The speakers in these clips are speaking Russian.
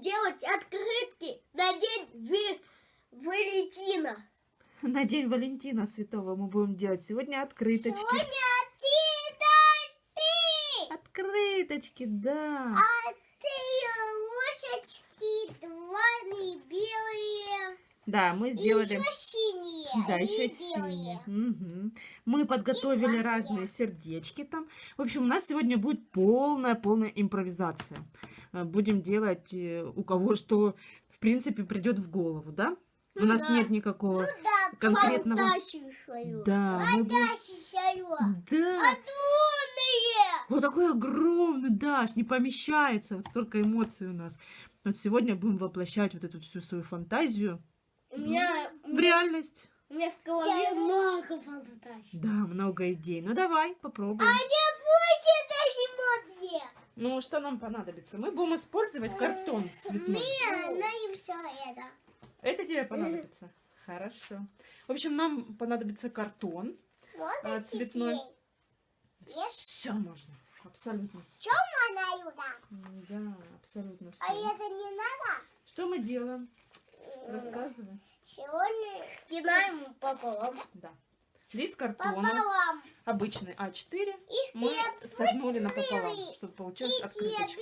делать открытки на день в Валентина. На день Валентина Святого мы будем делать сегодня открыточки. Сегодня открыточки! Открыточки, да. А ты лошечки, двойные белые. Да, мы сделали... Да, и еще белые. синие. Угу. Мы подготовили разные сердечки там. В общем, у нас сегодня будет полная-полная импровизация. Э, Будем делать э, у кого что, в принципе, придет в голову, да? У Ну нас да. нет никакого... Ну да, конкретного- свою. Да, мы будем- свою. Да. Огромные. Вот такой огромный, Даш, не помещается. Вот столько эмоций у нас. Вот сегодня будем воплощать вот эту всю свою фантазию У меня, в меня, реальность. у меня в голове много фантазий. Да, много идей. Ну давай, попробуем. А не будет даже модные. Ну, что нам понадобится? Мы будем использовать картон цветной. Мне на все это. Это тебе понадобится? Хорошо. В общем, нам понадобится картон Вот а, цветной. Все можно. Абсолютно. Что она Юда? М, Да, абсолютно А все. это не надо? Что мы делаем? Рассказывай. Сегодня скинаем пополам. Да. Лист картона, Пополам. обычный А4, И мы согнули напополам, чтобы получилась открыточка.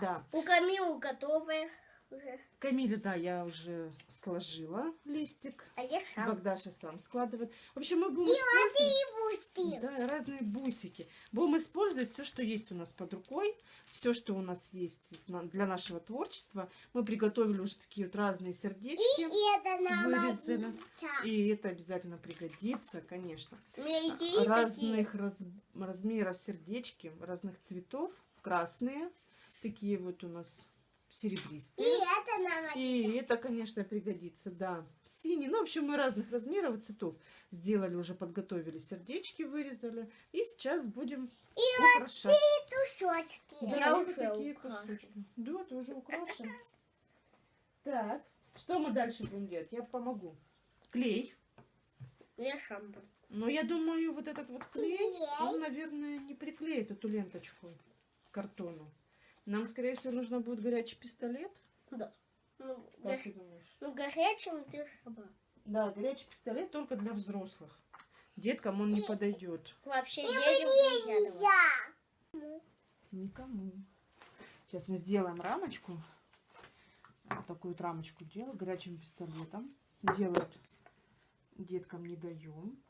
Да. У Камилы готовы уже. Камиля, да, я уже сложила листик. А я сам. Богдаша сам складывает. В общем, мы будем И использовать... бусти. Да, разные бусики. Будем использовать все, что есть у нас под рукой, все, что у нас есть для нашего творчества. Мы приготовили уже такие вот разные сердечки. И это нам Вырезали. И это обязательно пригодится, конечно. Такие. Разных раз- размеров сердечки, разных цветов. Красные, такие вот у нас И серебристые. это нам. И это, конечно, пригодится, да. Синий, ну, в общем, мы разных размеров и цветов сделали, уже подготовили сердечки, вырезали. И сейчас будем украшать. И тушечки. Да, я вот уже такие украшу. кусочки. Да, ты уже украшен. Так, что мы дальше будем делать? Я помогу. Клей. Я буду. Но я думаю, вот этот вот клей, Клей. он, наверное, не приклеит эту ленточку к картону. Нам, скорее всего, нужно будет горячий пистолет. Да. Ну, Как го- ты думаешь? ну, горячим ты сама. Да, горячий пистолет только для взрослых. Деткам он не подойдет. Вообще едем нельзя. Никому. Сейчас мы сделаем рамочку. Вот такую вот рамочку делаю горячим пистолетом. Делают деткам не даем.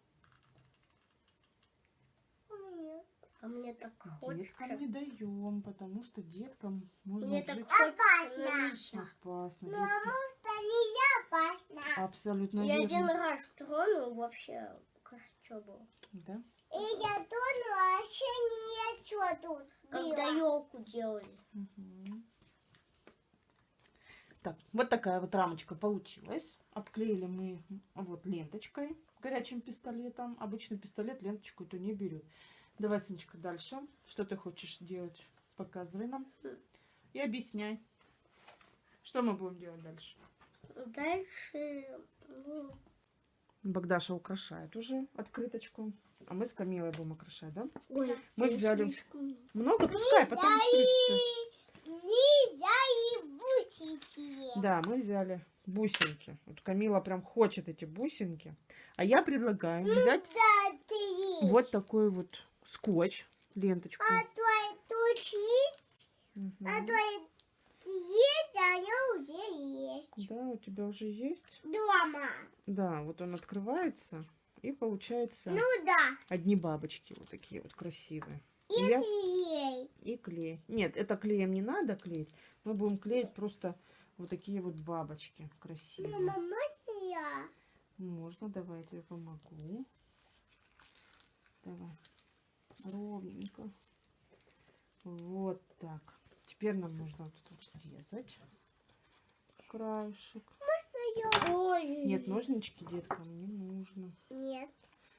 А мне так Деткам не хочется. даем, потому что деткам можно Мне так вжить хочется. но А, нельзя. опасно. Потому что нельзя опасно. Абсолютно Я верно. один раз тронул, вообще хорошо было. Да? И я тронула, вообще ничего тут Когда елку делали. Мгм. Так, вот такая вот рамочка получилась. Обклеили мы вот ленточкой горячим пистолетом. Обычно пистолет ленточку эту не берет. Давай, Сыночка, дальше. Что ты хочешь делать? Показывай нам. И объясняй. Что мы будем делать дальше? Дальше, ну, Богдаша украшает уже открыточку. А мы с Камилой будем украшать, да? ой, Мы взяли слишком- Много? Пускай, потом спрячется. Нельзя и бусики. Да, мы взяли бусинки. Вот Камила прям хочет эти бусинки. А я предлагаю взять ты есть. вот такой вот скотч, ленточку. А твой тут есть, а твой есть, а я уже есть. Да, у тебя уже есть. Дома. Да, вот он открывается. И получается Ну да. одни бабочки вот такие вот красивые. И И, я- клей. и клей. Нет, это клеем не надо клеить. Мы будем клеить просто вот такие вот бабочки красивые. Мама, можно я? Можно, давай я тебе помогу. Давай. Ровненько. Вот так. Теперь нам нужно вот вот срезать. Краешек. Ой. Нет, ножнички деткам не нужно. Нет.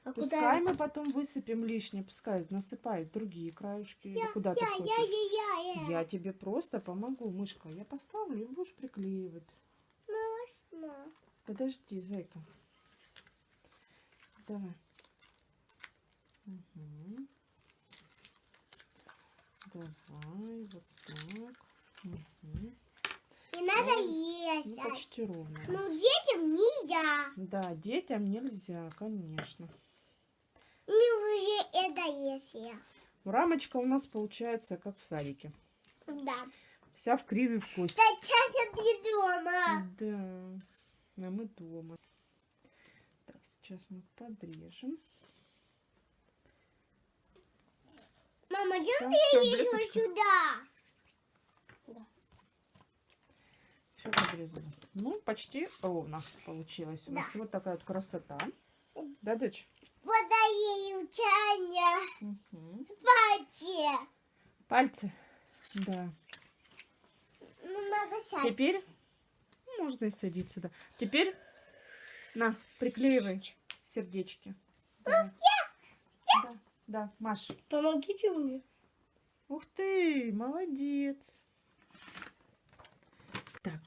А Пускай мы потом высыпем лишнее. Пускай насыпает другие краюшки. Или куда ты Я, я, хочешь. я, я, я. Я тебе просто помогу, мышка. Я поставлю и будешь приклеивать. Можно. Подожди, зайка. Давай. Мгм. Давай, вот так. Мгм. И надо надо Ну, есть. почти ровно. Ну, детям нельзя. Да, детям нельзя, конечно. Мы уже это есть. я. Рамочка у нас получается как в садике. Да. Вся в криве в кость. Сейчас ты дома. Да, а мы дома. Так, сейчас мы подрежем. Мама, идем блесточка. сюда. Все подрезали. Ну, почти ровно получилось. У нас Да. вот такая вот красота. Да, дочь? Водоей учания. Мгм. Пати. Пальцы. Да. Ну, надо сядь. Теперь ну, можно и садиться, да. Теперь на, приклеивай сердечки. Да, да, да. Маш. Помогите мне. Ух ты, молодец. Так,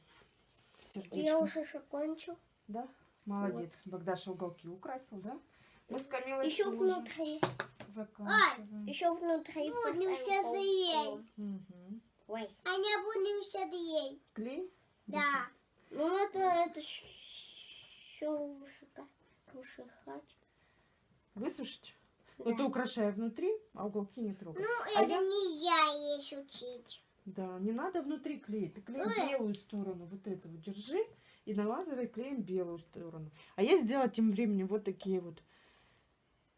сердечко. Я уже закончил. Да, молодец. Богдаша уголки украсил, да? Мы с Камилой Еще тоже внутри. заканчиваем. Еще внутри. Будем все заедь. Мгм. Ой. А не будем все заедь. Клей? Да. Ну, это, это еще вышихать. Высушить? Да. Ну, ты украшай внутри, а уголки не трогай. Ну, А это я- нельзя есть учить. Да, не надо внутри клеить. Ты клей Ой. белую сторону, вот эту вот держи, и на лазере клеим белую сторону. А я сделала тем временем вот такие вот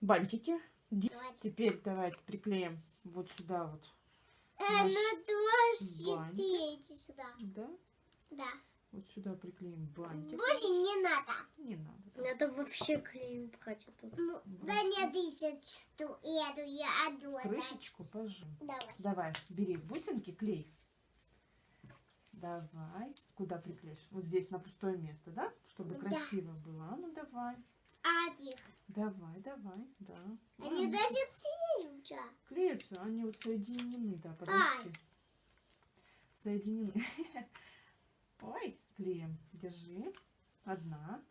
бантики. Давайте. Теперь давайте приклеим вот сюда вот. Э, ну, два сюда. Да? Да. Вот сюда приклеим бантик. Больше не надо. Не надо. да. Надо вообще клеем брать тут. Ну, да не тысяч эту, я отду. это. Крышечку пожим. Давай. Давай, бери бусинки, клей. Давай. Куда приклеишь? Вот здесь, на пустое место, да? Чтобы Да. красиво было. А ну давай. Один. Давай, давай, да. Они Ладно. даже клеются. Клеются, они вот соединены, да, подожди. Соединены. Ой, клеем. Держи. Одна.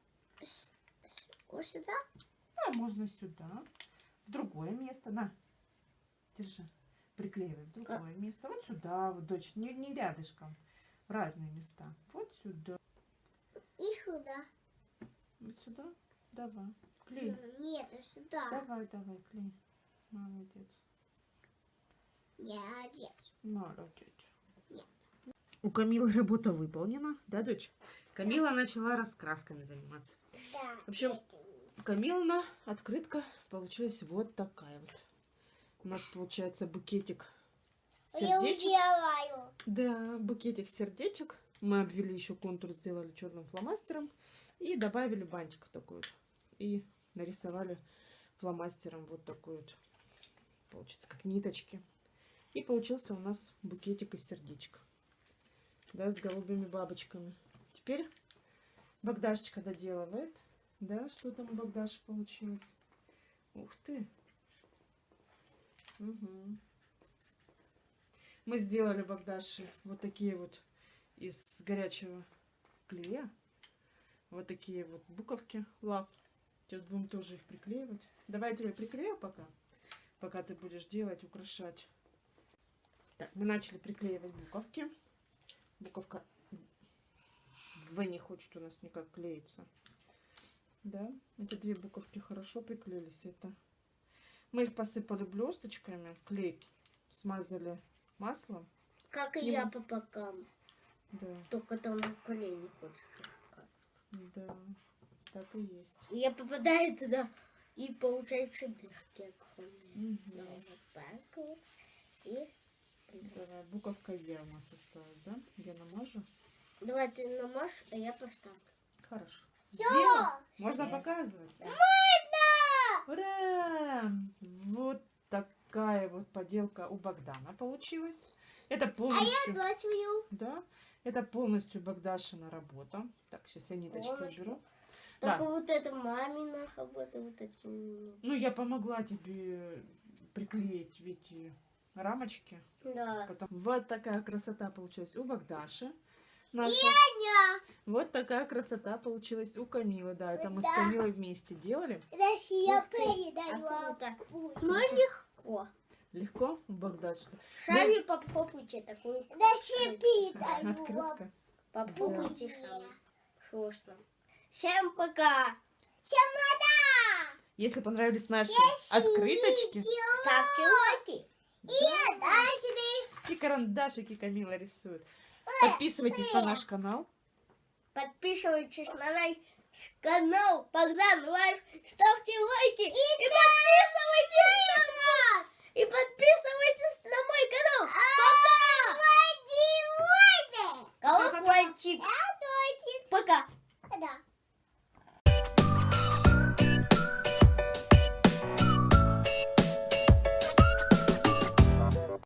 Вот сюда. А можно сюда. В другое место. На. Держи. Приклеивай в другое место. Вот сюда, вот, дочь, не, не рядышком. В разные места. Вот сюда. И сюда. Вот сюда. Давай. Клей. Нет, и сюда. Давай, давай, клей. Молодец. Одет. Молодец. У Камилы работа выполнена, да, дочь? Камила начала раскрасками заниматься. Да. В общем, Камилна открытка получилась вот такая вот. У нас получается букетик Я сердечек. делаю. Да, букетик сердечек. Мы обвели еще контур, сделали черным фломастером и добавили бантик такой вот. И нарисовали фломастером вот такой вот, получится, как ниточки. И получился у нас букетик из сердечка. Да, с голубыми бабочками. Теперь Богдашечка доделывает. Да, что там у Богдаши получилось? Ух ты. Мгм. Мы сделали Богдаши вот такие вот из горячего клея. Вот такие вот буковки лав. Сейчас будем тоже их приклеивать. Давай я тебе приклею пока. Пока ты будешь делать, украшать. Так, мы начали приклеивать буковки. Буковка В не хочет у нас никак клеиться. Да, эти две буковки хорошо приклеились. Это мы их посыпали блесточками, клей смазали маслом. Как и Не я мо- по бокам. Да, Только там клей не хочется. искать. да, так и есть. И Я попадаю туда, и получается дырки. Да, вот так вот. И Давай, буковка Е у нас осталась, да? Я намажу. давай ты намажь, а я поставлю. Хорошо. Сделала? Можно Всё. показывать? Можно! Ура! Вот такая вот поделка у Богдана получилась. Это А я полностью, дочь да, это полностью Богдашина работа. Так, сейчас я ниточки Полностью. уберу. Только Да. вот это мамина работа, вот эти мне. Ну, я помогла тебе приклеить эти рамочки. Да. Потом вот такая красота получилась у Богдаши. Наша. Вот такая красота получилась у Камилы. Да, это мы с Да. Камилой вместе делали. Даже я передаю. А. Пусть. Ну, легко. Легко у Богдаши? Сами попробуйте такую Даже передаю. Открытка. Попробуйте сами. Вкусно. Всем пока. Всем пока! Если понравились наши открыточки Ставьте лайки. И карандашики. И карандашики Камила рисует. Подписывайтесь на наш канал. Подписывайтесь на наш канал Богдан Life. Ставьте лайки и, и подписывайтесь на нас. И подписывайтесь на мой канал. А, Пока! Колокольчик. Пока!